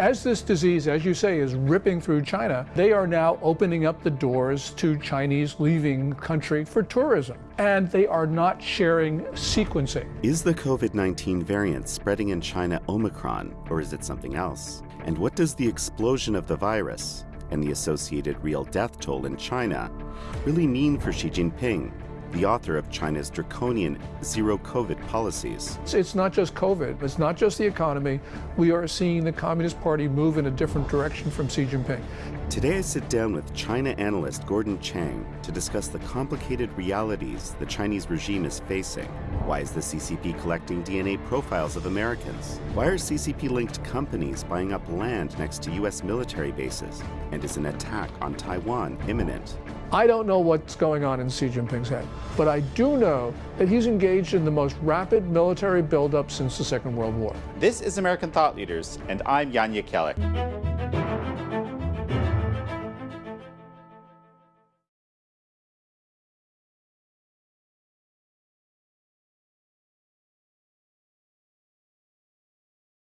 As this disease, as you say, is ripping through China, they are now opening up the doors to Chinese leaving country for tourism. And they are not sharing sequencing. Is the COVID 19 variant spreading in China Omicron, or is it something else? And what does the explosion of the virus and the associated real death toll in China really mean for Xi Jinping the author of China's draconian zero COVID policies. It's not just COVID, it's not just the economy. We are seeing the Communist Party move in a different direction from Xi Jinping. Today I sit down with China analyst Gordon Chang to discuss the complicated realities the Chinese regime is facing. Why is the CCP collecting DNA profiles of Americans? Why are CCP linked companies buying up land next to U.S. military bases? And is an attack on Taiwan imminent? I don't know what's going on in Xi Jinping's head, but I do know that he's engaged in the most rapid military buildup since the Second World War. This is American Thought Leaders, and I'm Jan Jekielek.